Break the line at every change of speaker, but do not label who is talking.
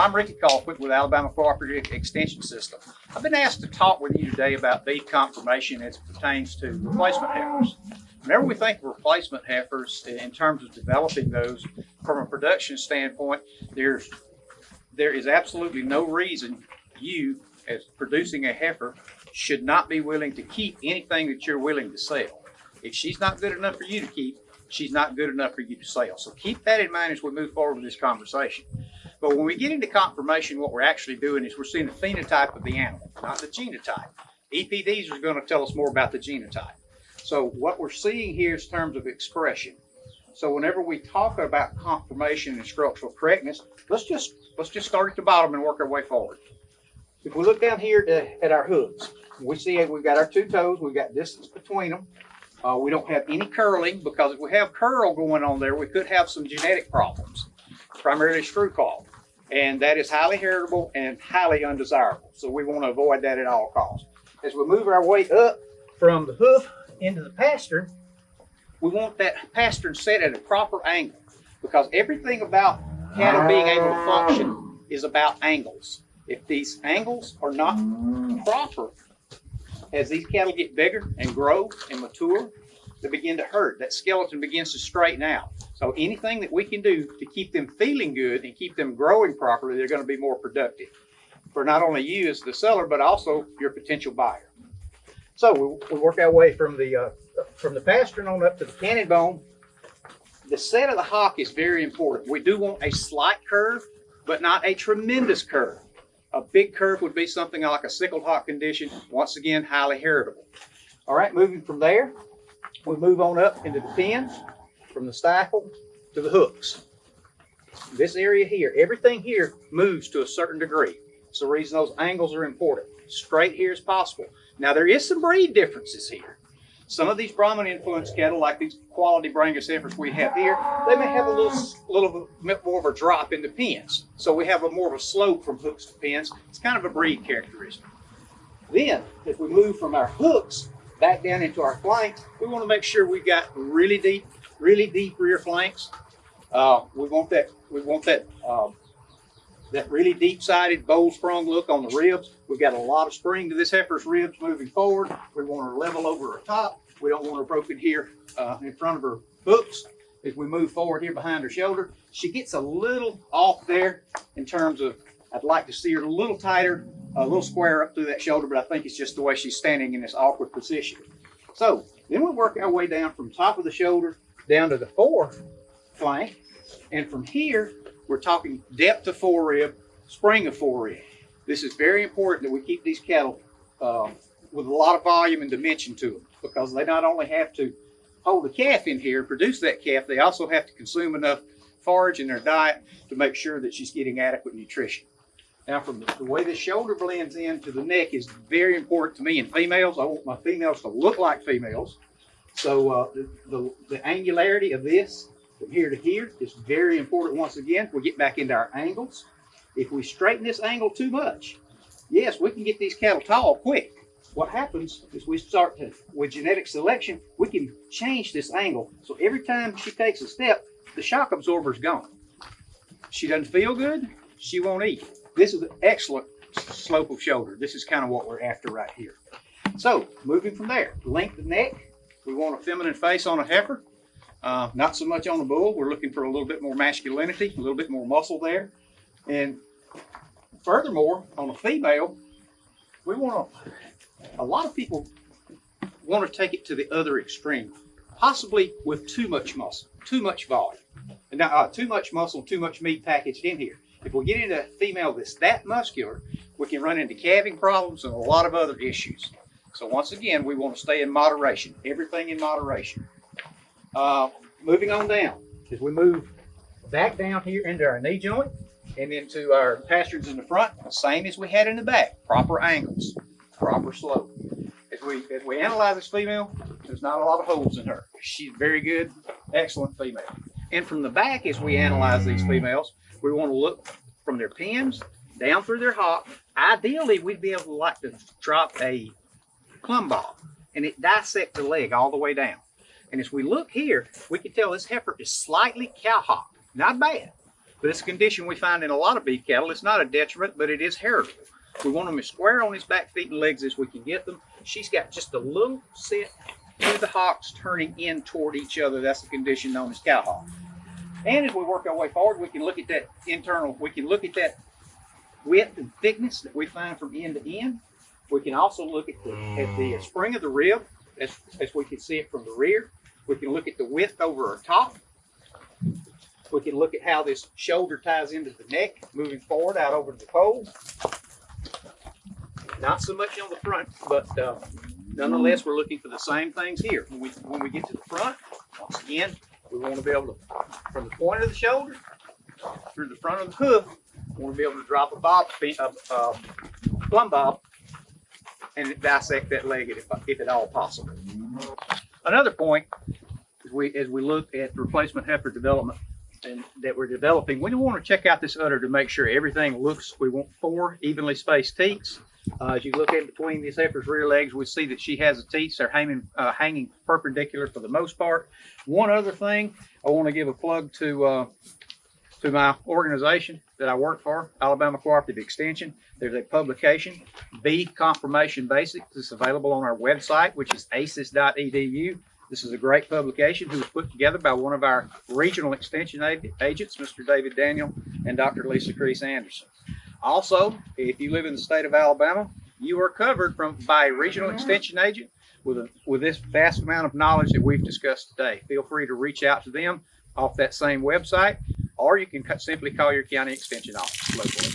I'm Ricky Colquitt with Alabama Cooperative Extension System. I've been asked to talk with you today about beef conformation as it pertains to replacement heifers. Whenever we think of replacement heifers in terms of developing those from a production standpoint, there's there is absolutely no reason you, as producing a heifer, should not be willing to keep anything that you're willing to sell. If she's not good enough for you to keep, she's not good enough for you to sell. So keep that in mind as we move forward with this conversation. But when we get into conformation, what we're actually doing is we're seeing the phenotype of the animal, not the genotype. EPDs are going to tell us more about the genotype. So what we're seeing here is terms of expression. So whenever we talk about conformation and structural correctness, let's just let's just start at the bottom and work our way forward. If we look down here to, at our hooves, we see we've got our two toes, we've got distance between them. Uh, we don't have any curling because if we have curl going on there, we could have some genetic problems, primarily screw claw. And that is highly heritable and highly undesirable. So we want to avoid that at all costs. As we move our way up from the hoof into the pastern, we want that pastern set at a proper angle because everything about cattle being able to function is about angles. If these angles are not proper, as these cattle get bigger and grow and mature, they begin to hurt. That skeleton begins to straighten out. So anything that we can do to keep them feeling good and keep them growing properly, they're going to be more productive for not only you as the seller, but also your potential buyer. So we, we work our way from the uh, from the pastern on up to the cannon bone. The set of the hock is very important. We do want a slight curve, but not a tremendous curve. A big curve would be something like a sickled hock condition. Once again, highly heritable. All right, moving from there, we move on up into the pins, from the stifle to the hooks. This area here, everything here moves to a certain degree. It's the reason those angles are important. Straight here as possible. Now there is some breed differences here. Some of these Brahman influenced cattle, like these quality Brangus heifers we have here, they may have a little, little bit more of a drop in the pins. So we have a more of a slope from hooks to pins. It's kind of a breed characteristic. Then, if we move from our hooks back down into our flanks, we want to make sure we've got really deep, really deep rear flanks. Uh, we want that, we want that, um, that really deep-sided, bowl-sprung look on the ribs. We've got a lot of spring to this heifer's ribs moving forward. We want her level over her top. We don't want her broken here uh, in front of her hooks. As we move forward here behind her shoulder, she gets a little off there in terms of, I'd like to see her a little tighter, a little square up through that shoulder, but I think it's just the way she's standing in this awkward position. So then we work our way down from top of the shoulder down to the fore flank. And from here, we're talking depth of forerib, spring of forerib. This is very important that we keep these cattle uh, with a lot of volume and dimension to them because they not only have to hold the calf in here, produce that calf, they also have to consume enough forage in their diet to make sure that she's getting adequate nutrition. Now, from the, the way the shoulder blends into the neck is very important to me in females. I want my females to look like females. So uh, the, the, the angularity of this from here to here is very important. Once again, we get back into our angles. If we straighten this angle too much, yes, we can get these cattle tall quick. What happens is we start to, with genetic selection, we can change this angle. So every time she takes a step, the shock absorber is gone. She doesn't feel good, she won't eat. This is an excellent slope of shoulder. This is kind of what we're after right here. So moving from there, length of neck, we want a feminine face on a heifer. Uh, not so much on the bull. We're looking for a little bit more masculinity, a little bit more muscle there. And furthermore, on a female, we want to, a lot of people want to take it to the other extreme, possibly with too much muscle, too much volume. And uh, too much muscle, too much meat packaged in here. If we get into a female that's that muscular, we can run into calving problems and a lot of other issues. So once again, we want to stay in moderation, everything in moderation. Uh, moving on down, as we move back down here into our knee joint and into our pasterns in the front, same as we had in the back, proper angles, proper slope. As we, as we analyze this female, there's not a lot of holes in her. She's very good, excellent female. And from the back, as we analyze these females, we want to look from their pins down through their hock. Ideally, we'd be able to like to drop a plumb bob and it dissect the leg all the way down. And as we look here, we can tell this heifer is slightly cowhocked. Not bad, But it's a condition we find in a lot of beef cattle. It's not a detriment, but it is heritable. We want them as square on his back feet and legs as we can get them. She's got just a little set to the hocks turning in toward each other. That's the condition known as cow hock. And as we work our way forward, we can look at that internal, we can look at that width and thickness that we find from end to end. We can also look at the, at the spring of the rib as, as we can see it from the rear. We can look at the width over our top. We can look at how this shoulder ties into the neck, moving forward out over the poll. Not so much on the front, but uh, nonetheless, we're looking for the same things here. When we, when we get to the front, once again, we want to be able to, from the point of the shoulder through the front of the hoof, we want to be able to drop a bob, a, a um, plumb bob, and dissect that leg if, if at all possible. Another point, as we, as we look at replacement heifer development and that we're developing, we want to check out this udder to make sure everything looks, we want four evenly spaced teats. Uh, as you look in between these heifer's rear legs, we see that she has the teats. They're hanging, uh, hanging perpendicular for the most part. One other thing, I want to give a plug to, uh, to my organization that I work for, Alabama Cooperative Extension. There's a publication, B Conformation Basics. It's available on our website, which is aces.edu. This is a great publication who was put together by one of our regional extension agents, Mr. David Daniel and Dr. Lisa Kriese-Anderson. Also, if you live in the state of Alabama, you are covered from by a regional extension agent with a, with this vast amount of knowledge that we've discussed today. Feel free to reach out to them off that same website, or you can simply call your county extension office locally.